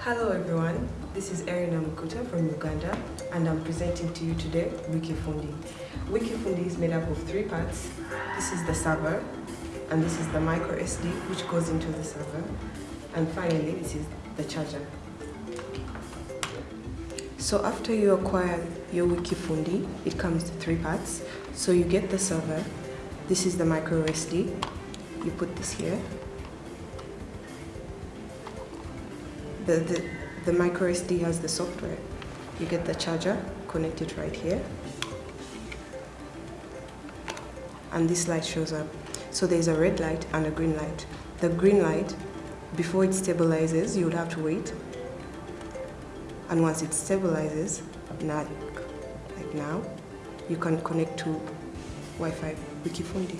Hello everyone, this is Erin Amukuta from Uganda and I'm presenting to you today Wikifundi. Wikifundi is made up of three parts. This is the server and this is the micro SD which goes into the server and finally this is the charger. So after you acquire your Wikifundi, it comes to three parts. So you get the server, this is the micro SD, you put this here the, the, the micro SD has the software. You get the charger, connect it right here. And this light shows up. So there's a red light and a green light. The green light, before it stabilizes, you would have to wait. And once it stabilizes, now, like now, you can connect to Wi-Fi Wikifundi.